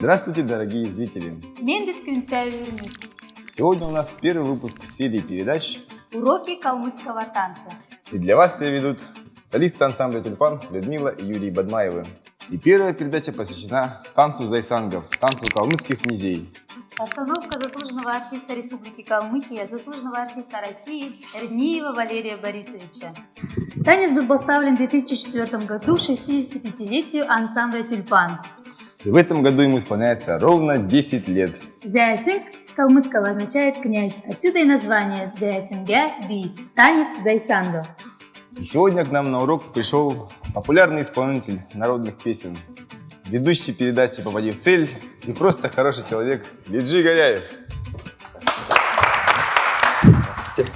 Здравствуйте, дорогие зрители! Сегодня у нас первый выпуск серии передач, Уроки калмыцкого танца. и для вас ее ведут солисты ансамбля «Тюльпан» Людмила и Юрий Бадмаевы. И первая передача посвящена танцу зайсангов, танцу калмыцких князей. Постановка заслуженного артиста Республики Калмыкия, заслуженного артиста России Эрниева Валерия Борисовича. Танец был поставлен в 2004 году в 65-летию ансамбля «Тюльпан». И в этом году ему исполняется ровно 10 лет. Зясинг с калмыцкого означает «князь», отсюда и название «Зясингя Би» – танец зайсангов. И сегодня к нам на урок пришел популярный исполнитель народных песен, ведущий передачи «Попади в цель» и просто хороший человек Лиджи Горяев. Здравствуйте.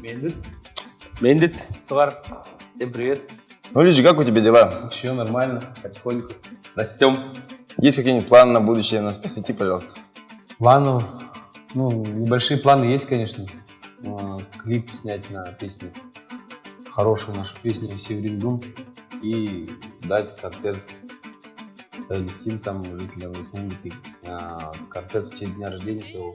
Мендит. Мендит, Свар. Всем привет. Ну, Лиджи, как у тебя дела? Ничего, нормально, потихоньку. Растем. Есть какие-нибудь планы на будущее? Нас посвяти, пожалуйста. Планов, ну, небольшие планы есть, конечно. А, Клип снять на песню, хорошую нашу песню «Северин Дум» и дать концерт гостинцам, жителям Республики. А, Концерт в честь дня рождения своего.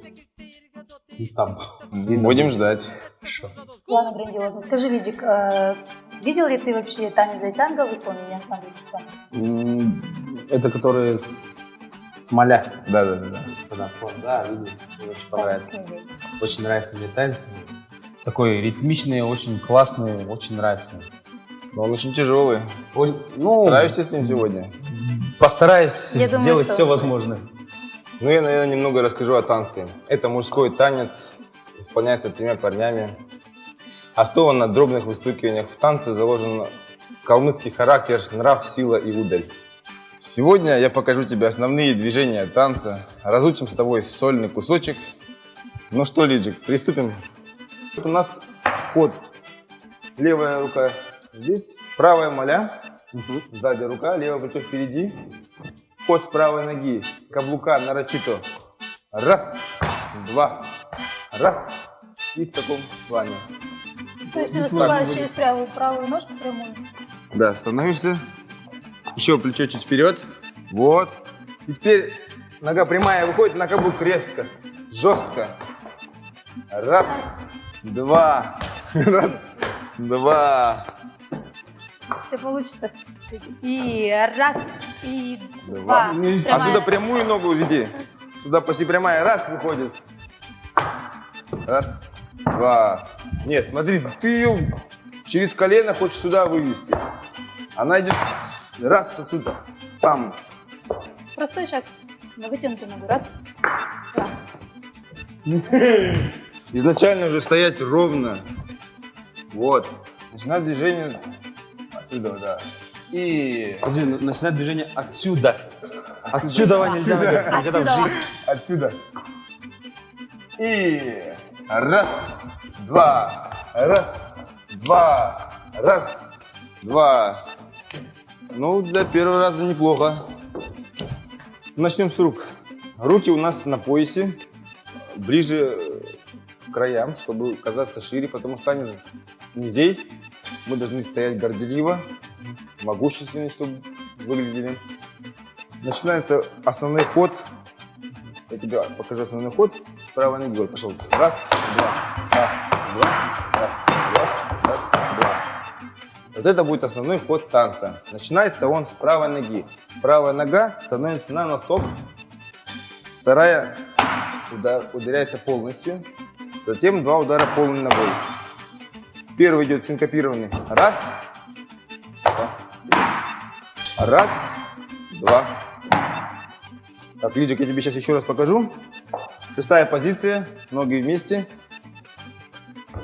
И там. Будем ждать. Хорошо. Ладно, грандиозно. Скажи, Лидик, э, видел ли ты вообще танец зайсангов в исполнении ансамбля Это которые с моля. Да, да, да. да. Когда фон, да, видел, мне очень понравится. Очень нравится мне танец. Такой ритмичный, очень классный, очень нравится. Но он очень тяжелый. Ой, ну, Справишься с ним сегодня? постараюсь Я думаю, сделать что все успею. возможное. Ну, я, наверное, немного расскажу о танце. Это мужской танец, исполняется тремя парнями. Основан на дробных выстукиваниях. В танце заложен калмыцкий характер, нрав, сила и удаль. Сегодня я покажу тебе основные движения танца, разучим с тобой сольный кусочек. Ну что, Лиджик, приступим. У нас ход. Левая рука здесь, правая моля, сзади рука, левое плечо впереди. Ход с правой ноги, с каблука нарочито. Раз, два, раз. И в таком плане. То есть ты заступаешь через правую, правую ножку прямую? Да, становишься. Еще плечо чуть вперед. Вот. И теперь нога прямая выходит на каблук резко, жестко. Раз, два, раз, два, Все получится. И раз, и два. два. Отсюда прямую ногу веди. Сюда почти прямая. Раз выходит. Раз, два. Нет, смотри, ты ее через колено хочешь сюда вывести. Она идет раз отсюда. Пам. Простой шаг. На вытянутую ногу. Раз, два. Изначально уже стоять ровно. Вот. Начинать движение отсюда, да. И Подожди, ну, начинать движение отсюда. Отсюда нельзя Отсюда. никогда в жизни. отсюда. И раз, два, раз, два, раз, два. Ну, для первого раза неплохо. Начнем с рук. Руки у нас на поясе, ближе к краям, чтобы казаться шире, потому что танец князей. Мы должны стоять горделиво, могущественно, чтобы выглядели. Начинается основной ход. Я тебе покажу основной ход. Правой ноги. Вот, Пошел. Раз, два, раз, два, раз, два, раз, два. Вот это будет основной ход танца. Начинается он с правой ноги. Правая нога становится на носок. Вторая удар- ударяется полностью. Затем два удара полной ногой. Первый идет синкопированный. Раз. Раз. Два. Так, Лиджик, я тебе сейчас еще раз покажу. Шестая позиция. Ноги вместе.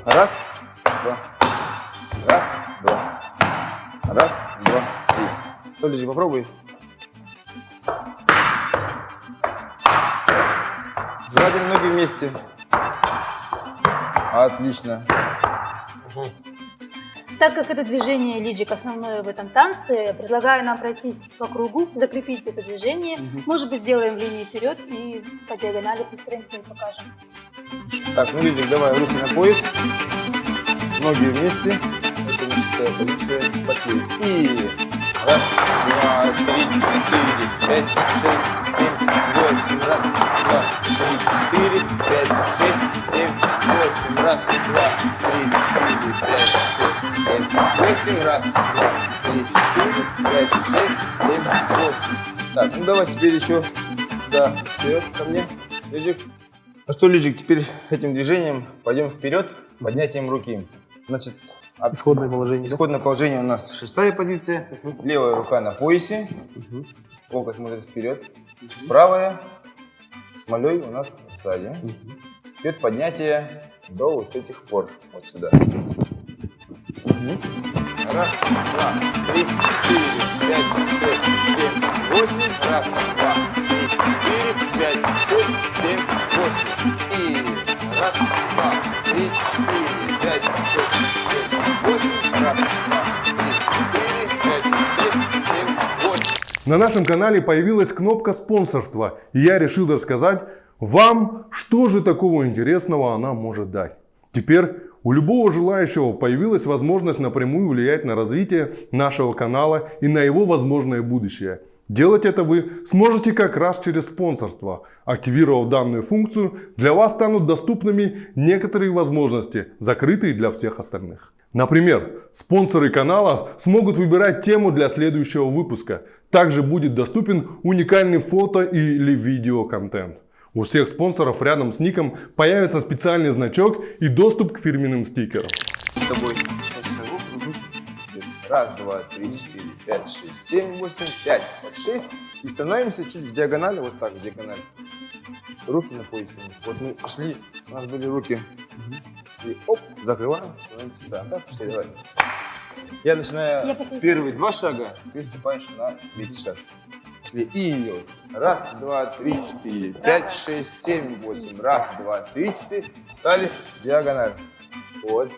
Раз. Два. Раз. Два. Раз. Два. Три. Лиджик, попробуй. Желательно ноги вместе. Отлично. Так как это движение лиджик основное в этом танце, предлагаю нам пройтись по кругу, закрепить это движение. Может быть, сделаем в линии вперед и по диагонали построимся и покажем. Так, ну, Лидик, давай руки на пояс. Ноги вместе. Это наша позиция. Пошли. И раз, два, три, четыре, пять, шесть, семь, Раз, два, три, четыре, пять, шесть, семь, восемь. Раз, два, три, четыре, пять, шесть, семь, восемь. Раз, два, три, четыре, пять, шесть, семь, восемь. Так, ну давай теперь еще да, вперед ко мне. Лежик. Ну что, Лежик, теперь этим движением пойдем вперед с поднятием руки. Значит, от- Исходное положение. исходное положение у нас шестая позиция. Левая рука на поясе. Локоть смотрит вперед. Правая с молей у нас сзади. Теперь поднятие до вот этих пор. Вот сюда. Раз, два, три, четыре, пять, шесть, семь, восемь. Раз, два, три, четыре, пять, шесть, семь, восемь. И раз, два, три, четыре, пять, шесть, семь, восемь. Раз, два, три, четыре, пять, шесть, семь, восемь. На нашем канале появилась кнопка спонсорства, и я решил рассказать вам, что же такого интересного она может дать. Теперь у любого желающего появилась возможность напрямую влиять на развитие нашего канала и на его возможное будущее. Делать это вы сможете как раз через спонсорство. Активировав данную функцию, для вас станут доступными некоторые возможности, закрытые для всех остальных. Например, спонсоры канала смогут выбирать тему для следующего выпуска. Также будет доступен уникальный фото или видео контент. У всех спонсоров рядом с ником появится специальный значок и доступ к фирменным стикерам. Раз, два, три, четыре, пять, шесть, семь, восемь, пять, вот шесть. И становимся чуть в диагонали, вот так, в диагонали. Руки на поясе. Вот мы шли, у нас были руки. И оп, закрываем, становимся сюда. Так, пошли, давай. Я начинаю Я первые два шага, ты ступаешь на третий шаг. Пошли. И вот. Раз, два, три, четыре, пять, шесть, семь, восемь. Раз, два, три, четыре. Стали диагональ. Вот.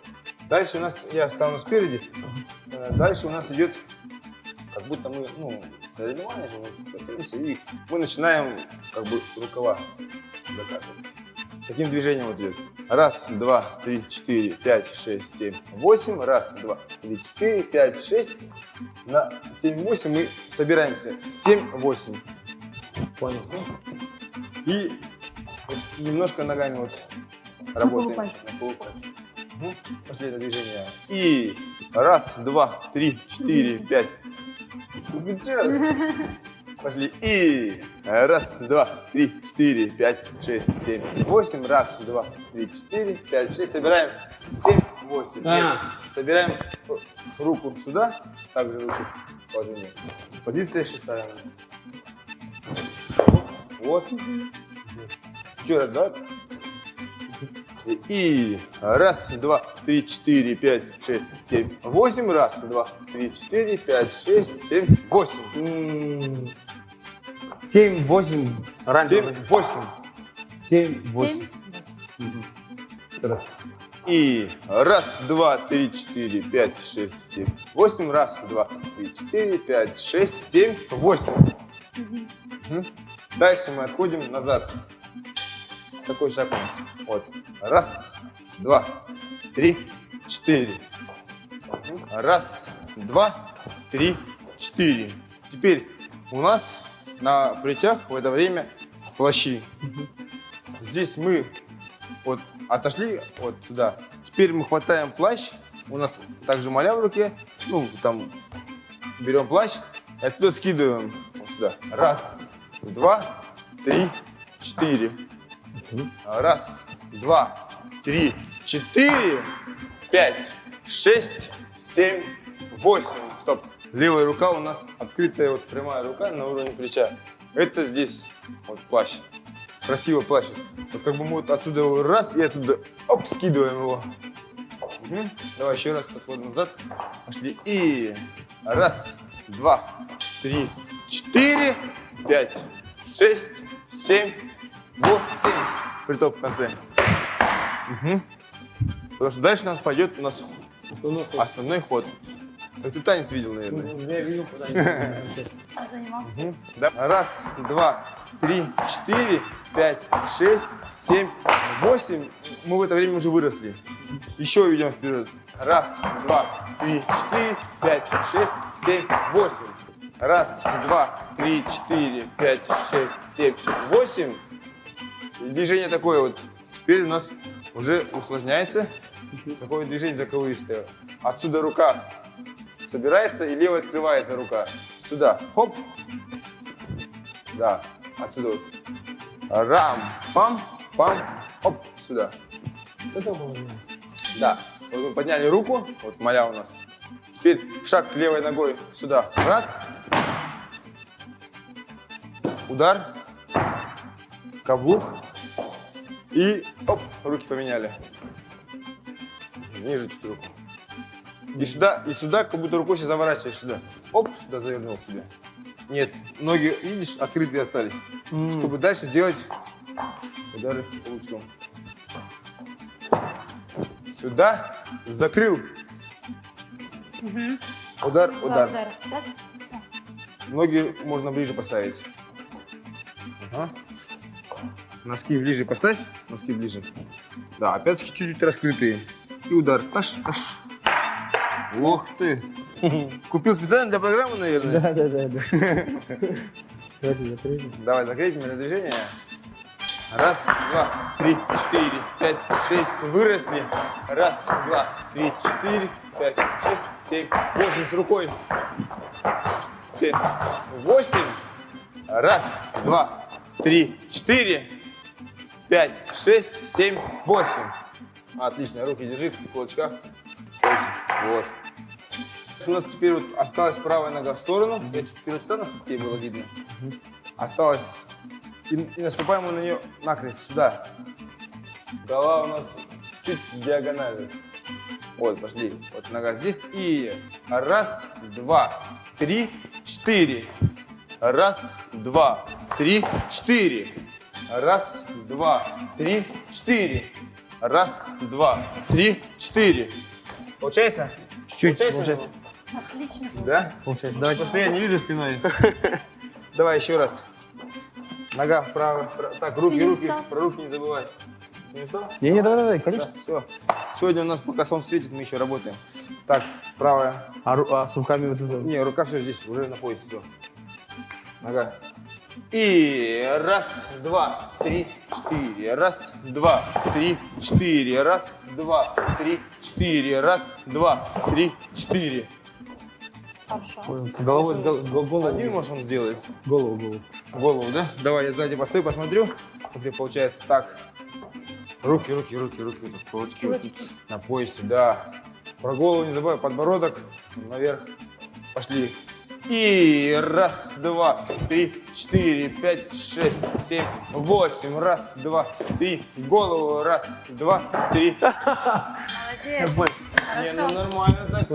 Дальше у нас, я стану спереди, Э, дальше у нас идет, как будто мы, ну, соревнования же, мы и мы начинаем, как бы, рукава закатывать. Таким движением вот идет. Раз, два, три, четыре, пять, шесть, семь, восемь. Раз, два, три, четыре, пять, шесть. На семь, восемь мы собираемся. Семь, восемь. Понял. И немножко ногами вот работаем. На полупальце. Мгм. Последнее движение. И раз, два, три, четыре, пять. Ну? Пошли. И раз, два, три, четыре, пять, шесть, семь, восемь. Раз, два, три, четыре, пять, шесть. Собираем. Семь, восемь. Нет. А. Собираем руку сюда. Также руки в положении. Позиция шестая. Вот. Еще раз, да? И раз, два, три, четыре, пять, шесть, семь, восемь. Раз, два, три, четыре, пять, шесть, семь, восемь. Семь, восемь. Раньше. Семь, восемь. Семь, восемь. Семь. И раз, два, три, четыре, пять, шесть, семь, восемь. Раз, два, три, четыре, пять, шесть, семь, восемь. Дальше мы отходим назад. Такой шаг у нас. Вот. Раз, два, три, четыре. Раз, два, три, четыре. Теперь у нас на плечах в это время плащи. Здесь мы вот отошли вот сюда. Теперь мы хватаем плащ. У нас также моля в руке. Ну, там берем плащ и оттуда скидываем вот сюда. Раз, два, три, четыре. Раз, два, три, четыре, пять, шесть, семь, восемь. Стоп. Левая рука у нас открытая, вот прямая рука на уровне плеча. Это здесь вот плащ. Красивый плащ. Вот как бы мы вот отсюда его раз и отсюда оп, скидываем его. Мгм. Давай еще раз отход назад. Пошли. И раз, два, три, четыре, пять, шесть, семь, восемь. Притоп в конце. Мгм. Потому что дальше у нас пойдет у нас основной ход. Так ты танец видел, наверное. Я видел, куда Занимался. Мгм. Да. Раз, два, три, четыре, пять, шесть, семь, восемь. Мы в это время уже выросли. Еще идем вперед. Раз, два, три, четыре, пять, шесть, семь, восемь. Раз, два, три, четыре, пять, шесть, семь, восемь. Движение такое вот. Теперь у нас уже усложняется. Такое движение заковыристое. Отсюда рука собирается и левая открывается рука. Сюда. Хоп. Да. Отсюда вот. Рам. Пам. Пам. Оп. Сюда. Да. Вот мы подняли руку. Вот моя у нас. Теперь шаг левой ногой сюда. Раз. Удар. Каблук. И оп, руки поменяли. Ниже чуть руку. И сюда, и сюда, как будто рукой себя заворачиваешь сюда. Оп, сюда завернул себе. Нет, ноги, видишь, открытые остались. Чтобы дальше сделать удары каблучком. Сюда, закрыл. Удар, удар. Удар. Раз. Ноги можно ближе поставить. Ага. Носки ближе поставь. Носки ближе. Да, опять-таки чуть-чуть раскрытые. И удар. Аш, аш. Ох ты. Купил специально для программы, наверное? Да, да, да, да. Давай, меня движение. Раз, два, три, четыре, пять, шесть. Выросли. Раз, два, три, четыре, пять, шесть, семь, восемь. С рукой. Семь, восемь. Раз, два, три, четыре, пять, шесть, семь, восемь. Отлично. Руки держи в кулачках. Восемь. Вот. У нас теперь вот осталась правая нога в сторону. Я чуть вперед стану, чтобы тебе было видно. Осталось. И, и наступаем мы на нее накрест сюда. Голова у нас чуть диагонально. Вот, пошли. Вот нога здесь. И раз, два, три, четыре. Раз, два, три, четыре. Раз, два, три, четыре. Раз, два, три, четыре. Получается? Чуть, Получается? получается. Отлично. Да? Получается. Давайте. Просто я не вижу спиной. Давай еще раз. Нога вправо. Так, руки, руки. Про руки не забывай. Не устал? Не, не, давай, давай, конечно. все. Сегодня у нас, пока солнце светит, мы еще работаем. Так, правая. А, ру- а с руками вот это. Не, рука все здесь, уже находится. Все. Нога. И раз, два, три, четыре. Раз, два, три, четыре. Раз, два, три, четыре. Раз, два, три, четыре. Хорошо. С головой, с гол- гол- голову. Один можешь он сделать. Голову, голову. Голову, да? Давай я сзади постою, посмотрю. Тебе получается. Так. Руки, руки, руки, руки. Вот так, кулачки вот Кулачки. на поясе, да. Про голову не забывай. Подбородок наверх. Пошли. И раз, два, три, четыре, пять, шесть, семь, восемь. Раз, два, три. Голову. Раз, два, три. Молодец. Не, ну нормально так.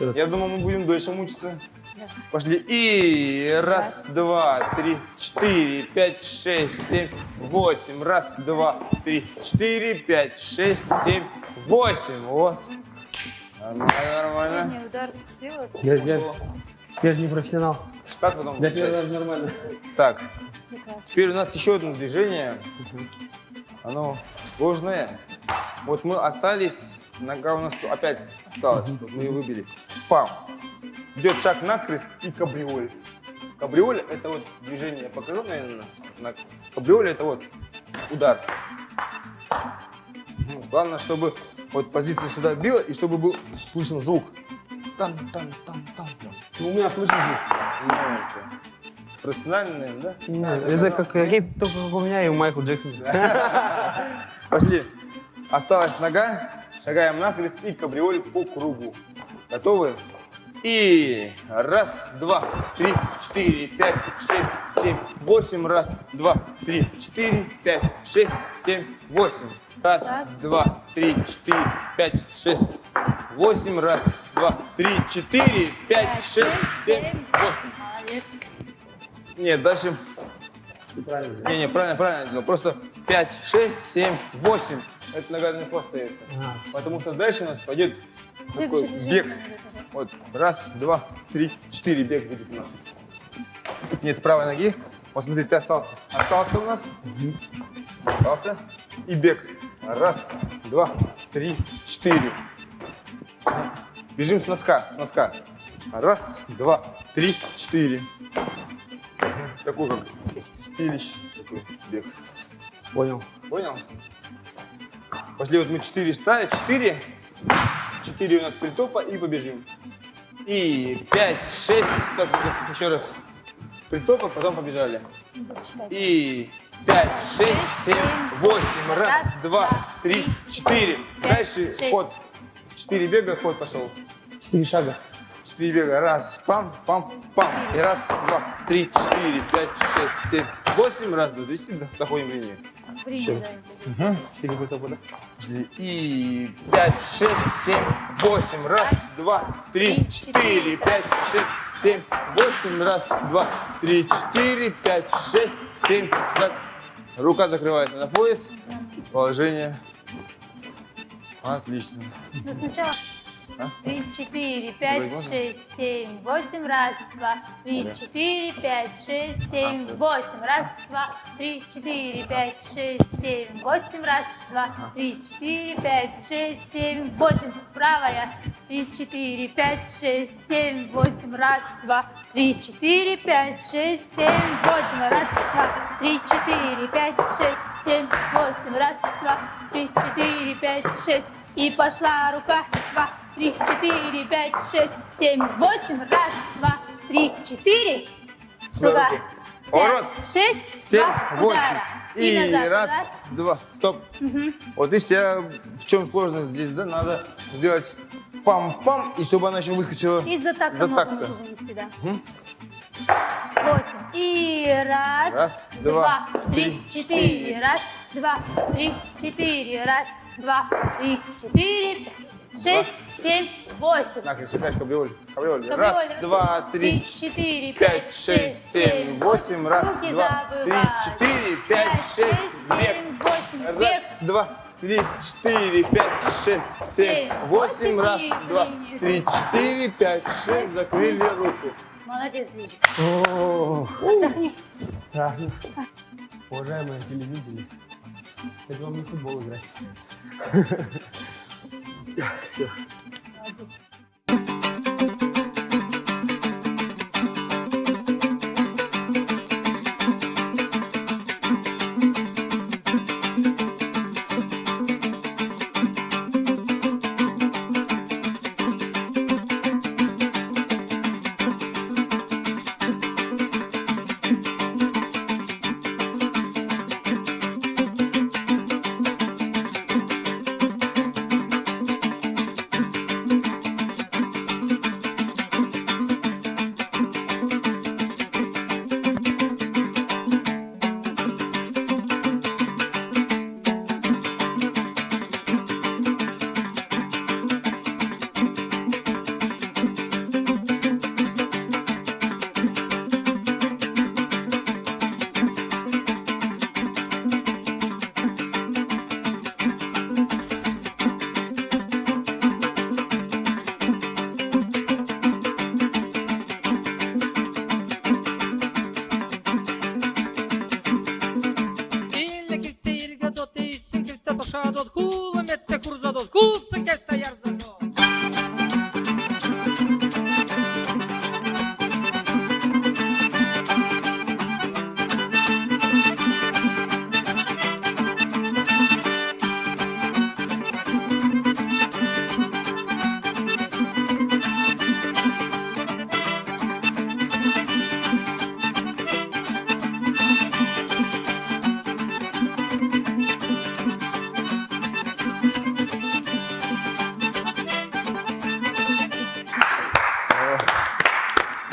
Я думал, мы будем дольше мучиться. Да. Пошли. И раз, два, три, четыре, пять, шесть, семь, восемь. Раз, два, три, четыре, пять, шесть, семь, восемь. Вот. Нормально, нормально. Я, я, я же не профессионал. Штат потом. Для первого включать. раза нормально. Так, теперь у нас еще одно движение. Оно сложное. Вот мы остались, нога у нас тут опять осталась, мы ее выбили. Пам. Идет шаг накрест и кабриоль. Кабриоль это вот движение, я покажу, наверное. На... Кабриоль это вот удар. Ну, Главное, чтобы вот позиция сюда била и чтобы был слышен звук. Там, там, там, там. Ну, у меня слышно это Профессионально, наверное, да? Не, А, это да, как, да. какие только как у меня и у Майкла Джексона. Пошли. Осталась нога. Шагаем накрест и кабриоль по кругу. Готовы? И раз, два, три, четыре, пять, шесть, семь, восемь. Раз, два, три, четыре, пять, шесть, семь, восемь. Раз, Раз. два, три, четыре, пять, шесть, восемь. Раз, два, три, четыре, пять, шесть, семь, восемь. Нет, дальше Правильно. не, не, правильно, правильно сделал. Просто 5, 6, 7, 8. Это нога легко остается. Ага. Потому что дальше у нас пойдет такой бег. Вот, раз, два, три, четыре бег будет у нас. Нет, с правой ноги. Вот смотри, ты остался. Остался у нас. Остался. И бег. Раз, два, три, четыре. Бежим с носка, с носка. Раз, два, три, четыре. четыре. Такой как стилищ, такой бег. Понял. Понял? Пошли, вот мы четыре стали, четыре. Четыре у нас притопа и побежим. И пять, шесть, стоп, стоп, еще раз. Притопа, потом побежали. И пять, шесть, семь, восемь. Раз, два, три, четыре. Дальше ход. Четыре бега, ход пошел. Четыре шага. Четыре бега. Раз, пам, пам, пам. И раз, два, три, четыре, пять, шесть, семь, восемь. Раз, два, три, четыре. Заходим в линию. Принято. Четыре притопа, да? Пошли. И пять, шесть, семь, восемь. Раз, два, три, четыре, пять, шесть, семь, восемь. Раз, два, три, четыре, пять, шесть, семь. Раз. Рука закрывается на пояс. Положение. Отлично. Ну, сначала. А? Три, четыре, пять, шесть, семь, восемь, раз, два, три, четыре, пять, шесть, семь, восемь, раз, два, три, четыре, пять, шесть, семь, восемь, раз, два, три, четыре, пять, шесть, семь, восемь, правая, три, четыре, пять, шесть, семь, восемь, раз, два, три, четыре, пять, шесть, семь, восемь, раз, два, три, четыре, пять, шесть, семь, восемь, раз, два, три, четыре, пять, шесть, и пошла рука, два, три, четыре, пять, шесть, семь, восемь, раз, два, три, четыре, Сюда. Поворот. шесть, Семь, два, восемь. удара. И назад, раз, два. Стоп. Мгм. Вот видишь, я в чем сложность здесь, да? Надо сделать пам-пам, и чтобы она еще выскочила. И за так За нужно вынести, да. Мгм. Восемь. И раз, Раз, два, два, три, четыре. Раз, два, три, четыре. Раз, два, три, четыре. Пять, Шесть, семь, восемь. На, кричи, опять кабриоль. Кабриоль. Кабриоль. Раз, два, три, четыре, пять, шесть, семь, восемь. Раз, два, три, четыре, пять, шесть, бег. семь, восемь. Бег. Раз, два, три, четыре, пять, шесть, семь, Семь, восемь. Раз, два, три, четыре, пять, шесть. Закрыли руку. Молодец, Лизик. О, Отдохни. так. Уважаемые телезрители, это вам не футбол играть. Все. Ille Sâkete do t'i, sâkete do shâ do kurzadot, vëmet të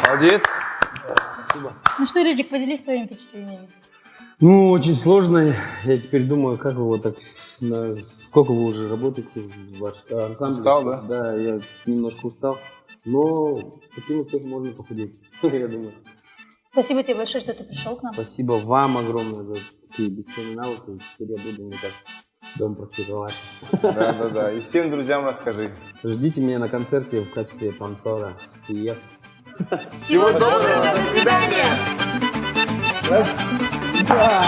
Молодец. Ну что, Рыжик, поделись своими впечатлениями. Ну, очень сложно. Я теперь думаю, как вы вот так... на- Сколько вы уже работаете в ваш ансамбле? Устал, да? Да, я немножко устал. Но таким успехом можно похудеть, я думаю. Спасибо тебе большое, что ты пришел к нам. Спасибо вам огромное за такие бесценные навыки. Теперь я буду, мне кажется, дом практиковать. Да, да, да. И всем друзьям расскажи. Ждите меня на концерте в качестве танцора. Yes. Всего доброго, до свидания. До свидания.